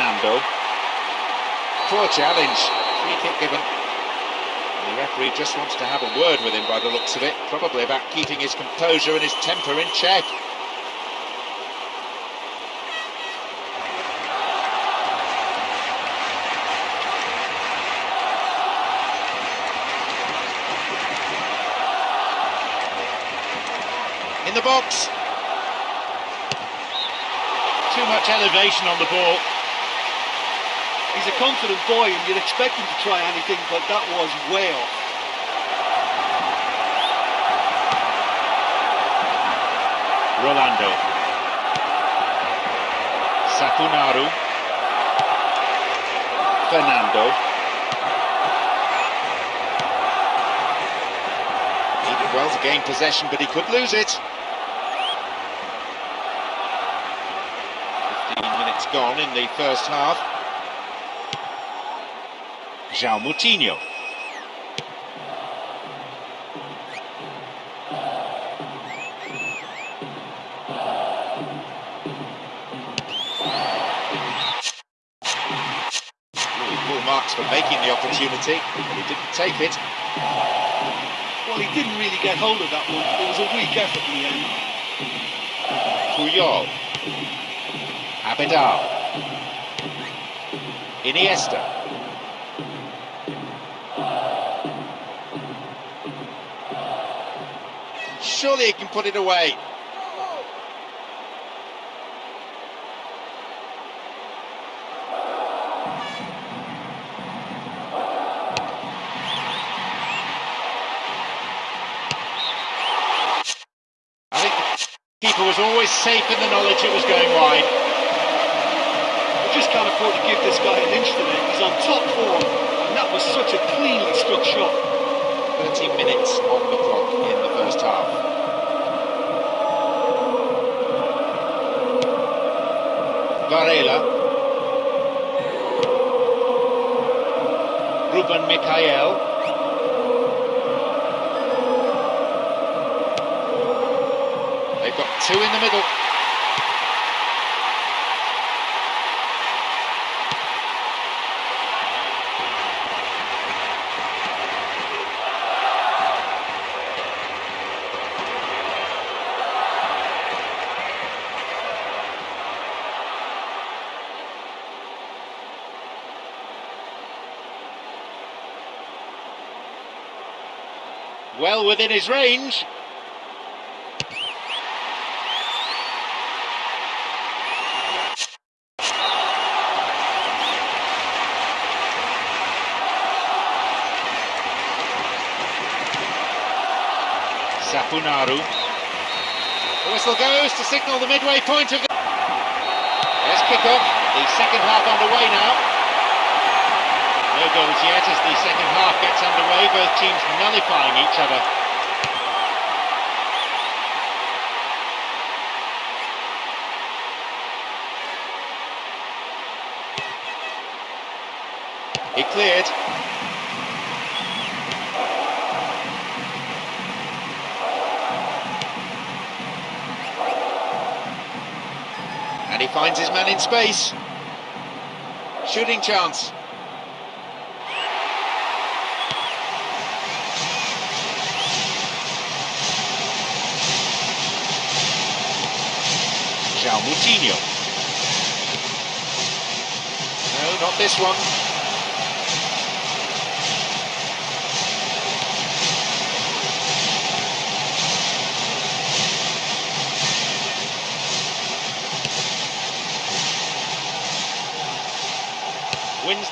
Fernando. Poor challenge. Free kick given. The referee just wants to have a word with him by the looks of it, probably about keeping his composure and his temper in check. In the box. Too much elevation on the ball. He's a confident boy and you'd expect him to try anything, but that was way off. Rolando. Sapunaru. Fernando. He did well to gain possession, but he could lose it. 15 minutes gone in the first half. João Moutinho. Marks for making the opportunity, but he didn't take it. Well, he didn't really get hold of that one. It was a weak effort in the end. Puyol. Abidal. Iniesta. Surely he can put it away. I keeper was always safe in the knowledge it was going wide. You just can't afford to give this guy an inch today. He's on top form, and that was such a cleanly struck shot. 30 minutes on the clock in the first half. Varela. Ruben Micael. They've got two in the middle. Well within his range. Sapunaru. The whistle goes to signal the midway point of the... There's kick-off. The second half underway now. No goals yet as the second half gets underway, both teams nullifying each other. He cleared. And he finds his man in space. Shooting chance. Moutinho. No, not this one.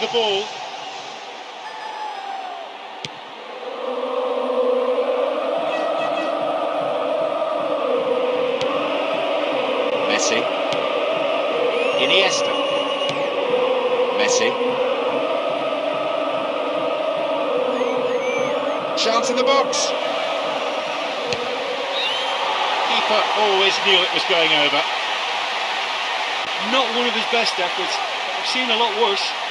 The ball. Messi. Iniesta. Messi. Chance in the box. Keeper always knew it was going over. Not one of his best efforts. I've seen a lot worse.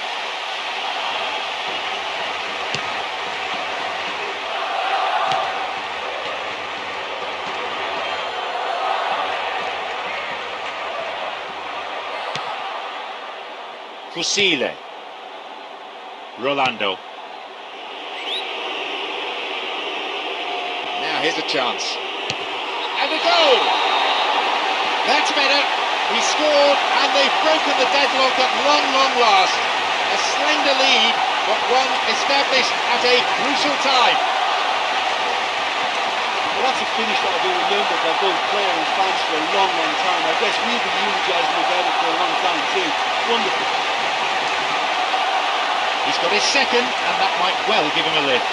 Fucile. Rolando. Now here's a chance. And a goal! That's better. He scored and they've broken the deadlock at long, long last. A slender lead, but one established at a crucial time. Well, that's a finish that will be remembered by both player and fans for a long, long time. I guess we've been eulogising about it for a long time too. Wonderful. He's got his second, and that might well give him a lift.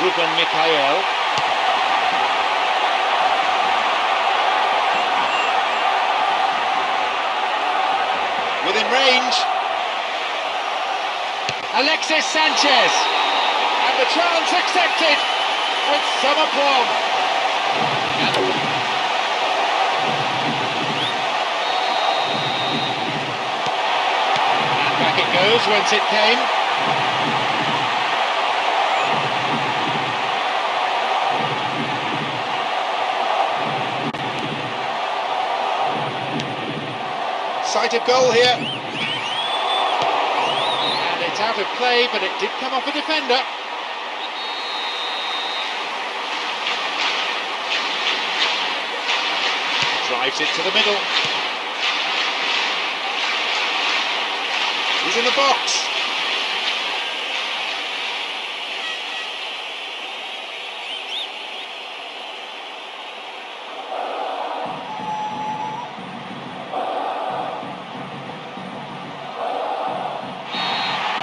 Ruben Micael. Within range. Alexis Sanchez. And the chance accepted with some aplomb. Back it goes whence it came. Sight of goal here. It's out of play, but it did come off a defender. Drives it to the middle. He's in the box.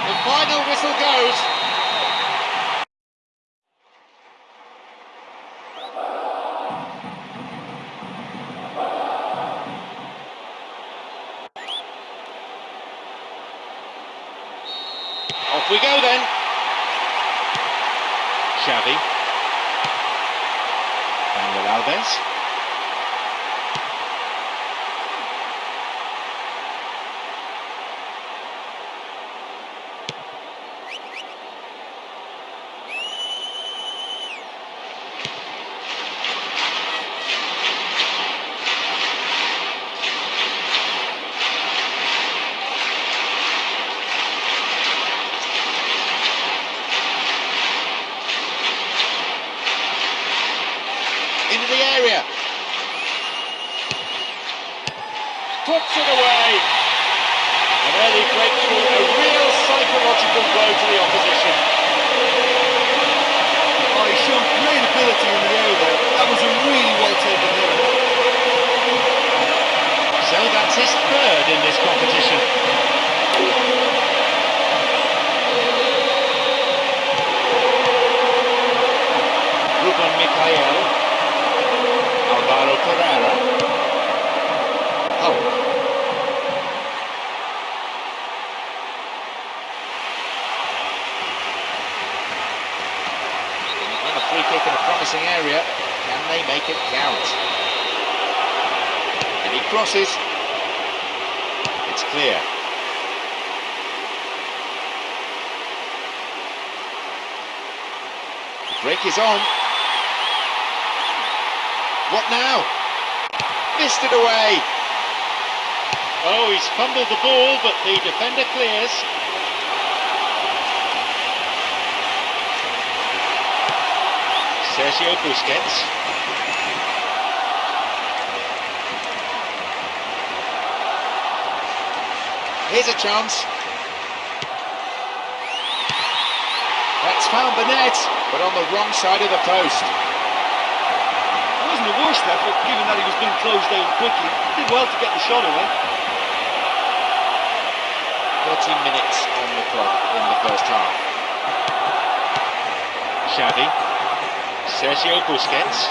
The final whistle goes. We go then. Xavi. Daniel Alves. into the area. Puts it away. An early breakthrough, a real psychological blow to the opposition. Oh, he showed great ability in the area there. That was a really well taken hit. So that's his third in this competition. Ruben Micael. Alvaro Pereira. Hulk. And a free kick in a promising area. Can they make it count? And he crosses. It's clear. The break is on. What now? Missed it away. Oh, he's fumbled the ball, but the defender clears. Sergio Busquets. Here's a chance. That's found the net, but on the wrong side of the post. It wasn't the worst effort, given that he was being closed down quickly. He did well to get the shot away. 30 minutes on the clock in the first half. Xavi. Sergio Busquets.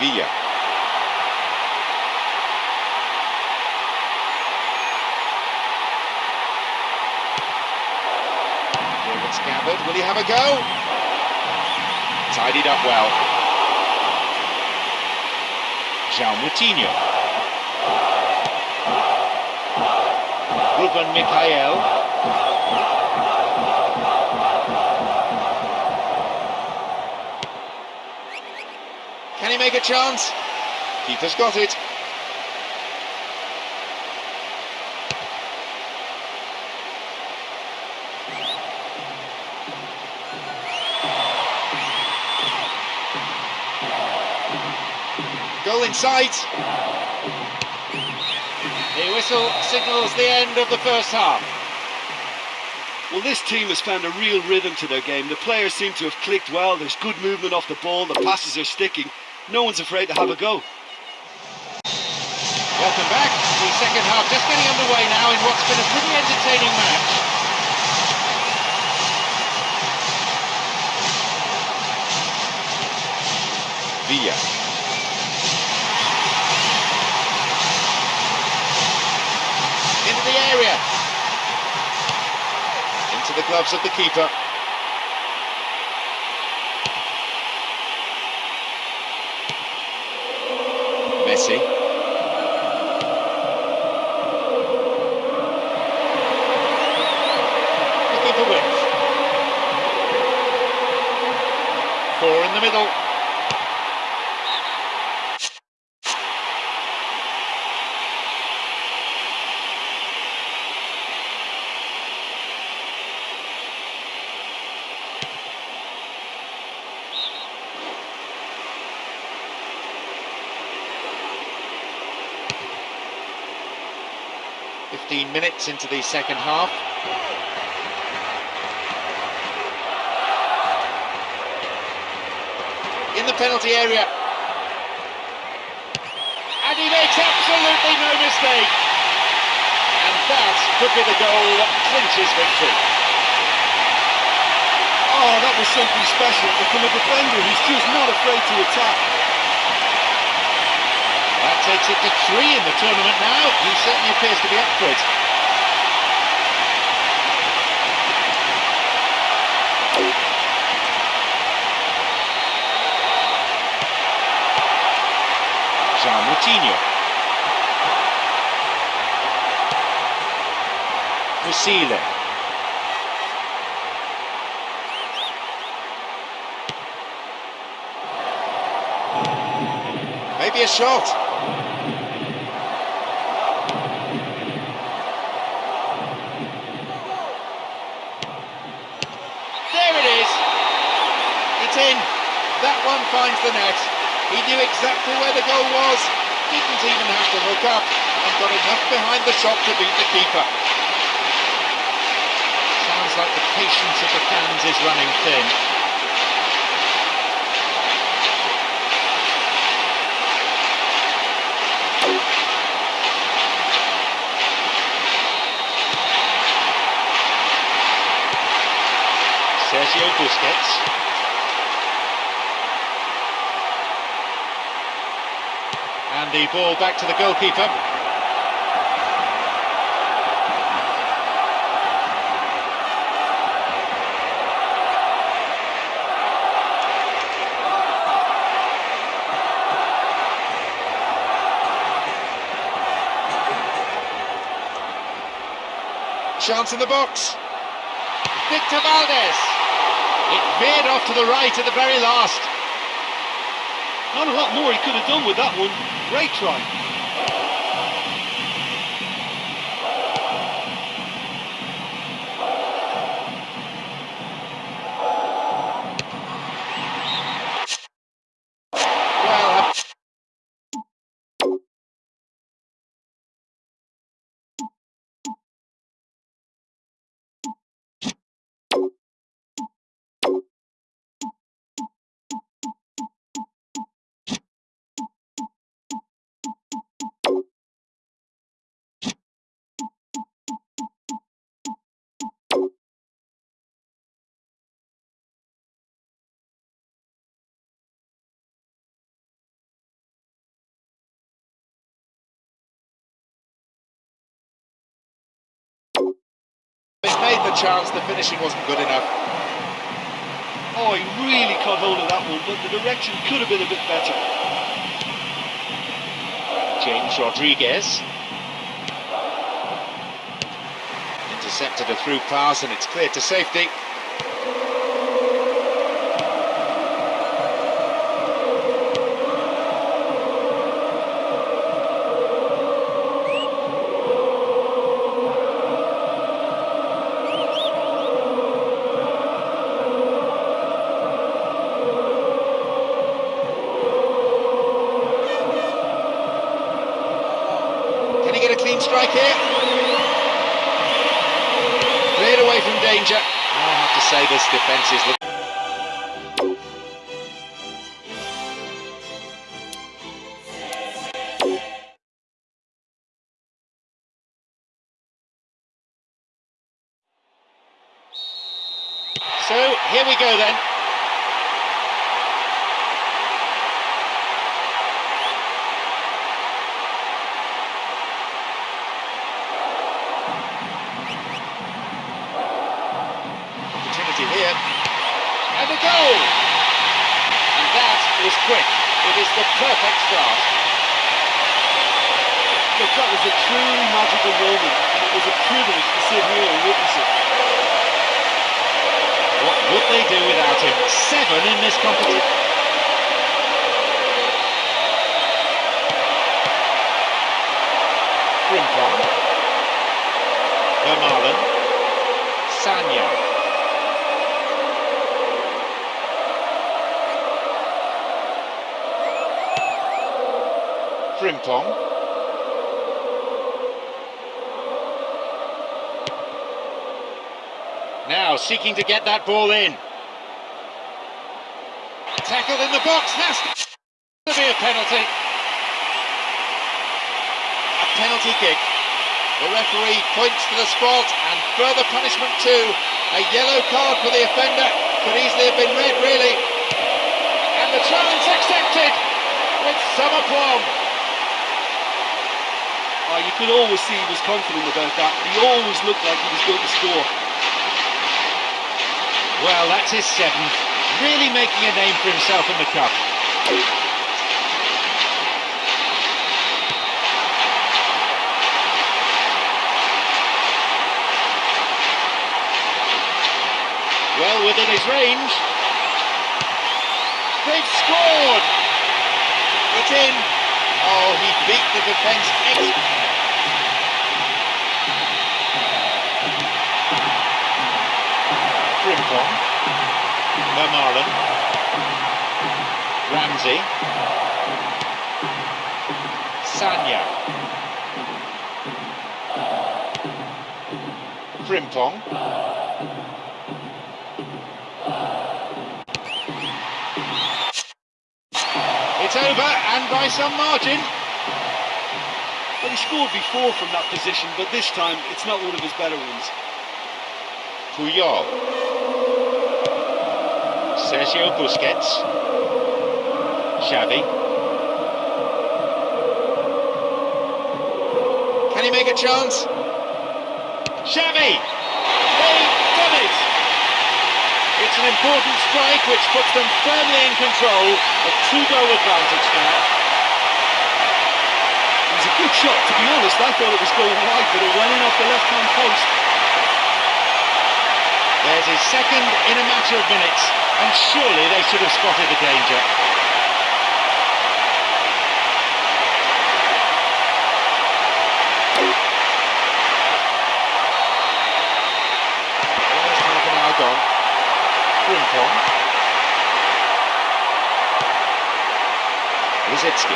Villa. It's gathered. Will he have a go? Tidied up well. João Moutinho. Ruben Micael. Can he make a chance? Keeper's got it. Goal in sight. The whistle signals the end of the first half. Well, this team has found a real rhythm to their game. The players seem to have clicked well. There's good movement off the ball. The passes are sticking. No one's afraid to have a go. Welcome back. to The second half just getting underway now in what's been a pretty entertaining match. Villa. Into the area. Into the gloves of the keeper. Messi. Looking for width. Four in the middle. Fifteen minutes into the second half. in the penalty area. And he makes absolutely no mistake. And that could be the goal that clinches victory. Oh, that was something special. From a defender, he's just not afraid to attack. That takes it to three in the tournament now. He certainly appears to be up for it. João Moutinho. Fucile. Maybe a shot. There it is. It's in. That one finds the net. He knew exactly where the goal was, didn't even have to look up, and got enough behind the shot to beat the keeper. Sounds like the patience of the fans is running thin. Sergio Busquets. The ball back to the goalkeeper. Chance in the box. Victor Valdés. It veered off to the right at the very last. Not a lot more he could have done with that one. Great try. Made the chance, the finishing wasn't good enough. Oh, he really caught hold of that one, but the direction could have been a bit better. James Rodriguez. Intercepted a through pass and it's cleared to safety. Magical moment, it was a privilege to sit here and witness it. What would they do without him? Seven in this competition. Frimpong. Vermaelen. Sagna. Frimpong. Now seeking to get that ball in. Tackled in the box. Has to be a penalty. A penalty kick. The referee points to the spot and further punishment too. A yellow card for the offender. Could easily have been red, really. And the challenge accepted with some aplomb. Oh, you could always see he was confident about that. He always looked like he was going to score. Well, that's his seventh. Really making a name for himself in the cup. Well within his range. They've scored! It's in. Oh, he beat the defence. Frimpong. Vermaelen. Ramsey. Sagna. Frimpong. It's over and by some margin. Well, he scored before from that position, but this time it's not one of his better ones. Puyol. Sergio Busquets. Xavi. Can he make a chance? Xavi! It! It's an important strike which puts them firmly in control. A two-goal advantage now. It was a good shot, to be honest. I thought it was going wide, but it went in off the left-hand post. There's his second in a matter of minutes, and surely they should have spotted the danger. Almost.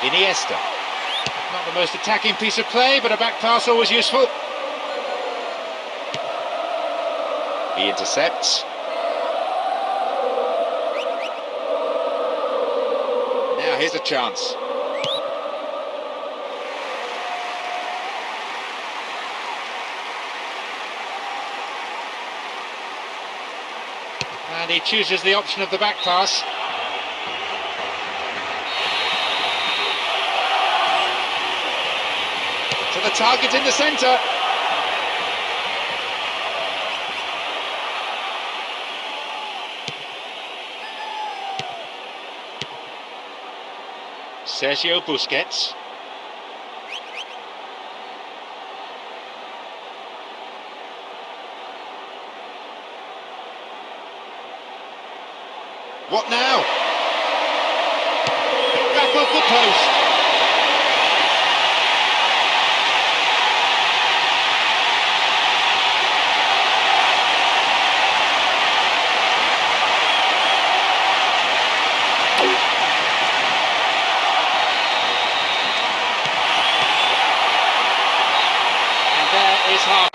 Iniesta. Not the most attacking piece of play, but a back pass always useful. He intercepts. Now here's a chance. And he chooses the option of the back pass. To the target in the centre. Sergio Busquets. What now? Back off the post. And there is half.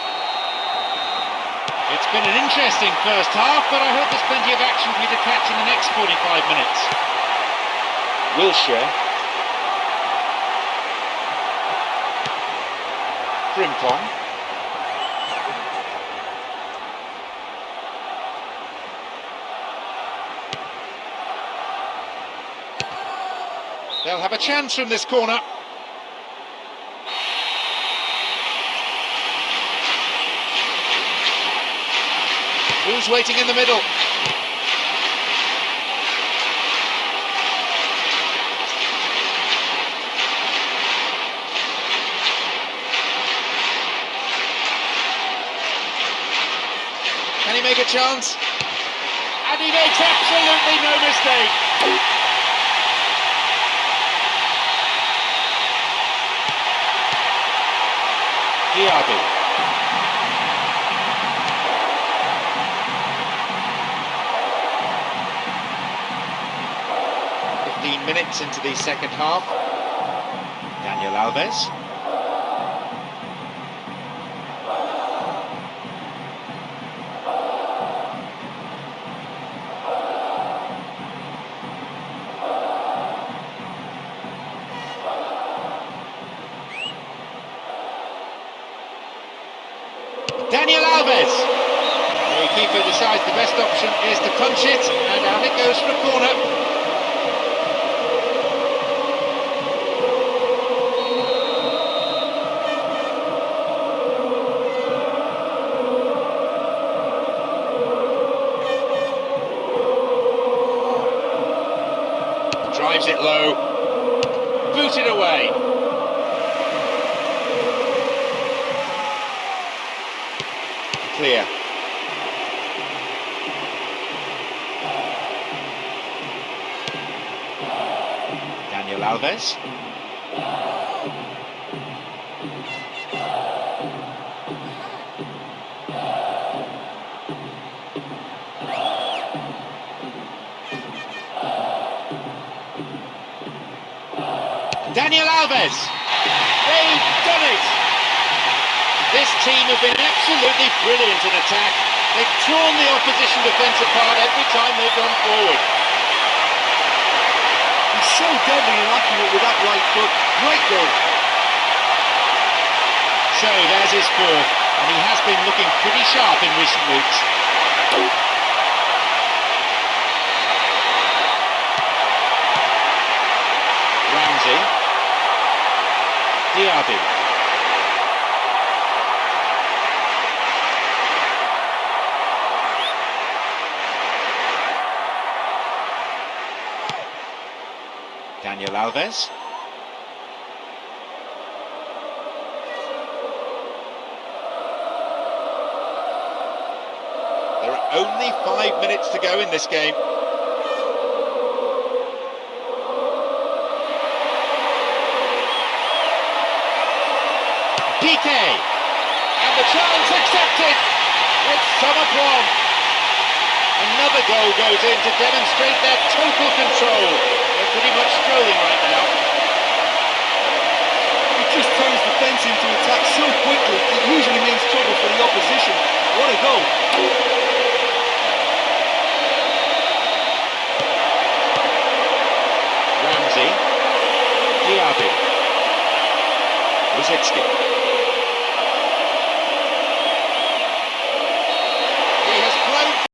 It's been an interesting first half, but I hope there's plenty of action for you to catch in the next 45 minutes. Wilshere. Frimpong. They'll have a chance from this corner. Who's waiting in the middle? Can he make a chance? And he makes absolutely no mistake. Diaby. Minutes into the second half. Daniel Alves. Daniel Alves. The keeper decides the best option is to punch it, and out it goes for a corner. It low, booted away. Clear. Daniel Alves. Alves. They've done it. This team have been absolutely brilliant in attack. They've torn the opposition defence apart every time they've gone forward. He's so deadly and accurate with that right foot. Great goal. So there's his fourth, and he has been looking pretty sharp in recent weeks. Ramsey. Diaby. Daniel Alves. There are only five minutes to go in this game. PK. And the challenge accepted. It's Summerquan. Another goal goes in to demonstrate their total control. They're pretty much strolling right now. He just turns the fence into attack so quickly, it usually means trouble for the opposition. What a goal. Ramsey. Diaby. Rosický.